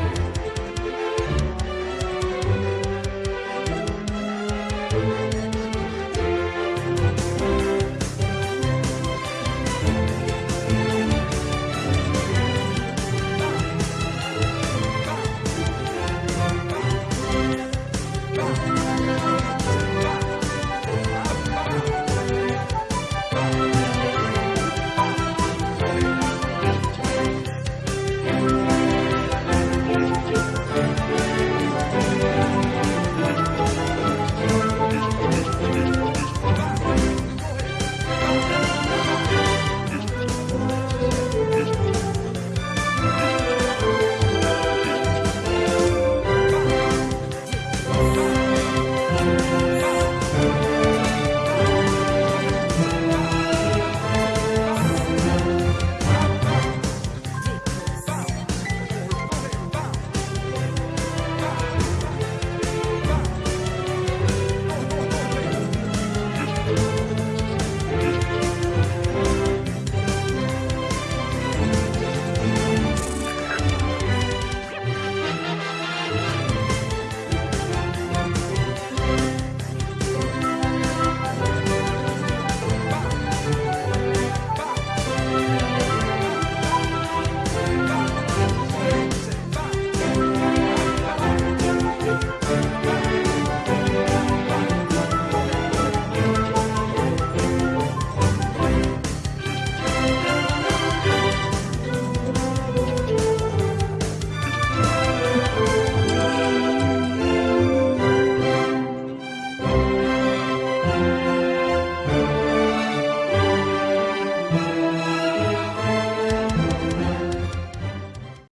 Bye.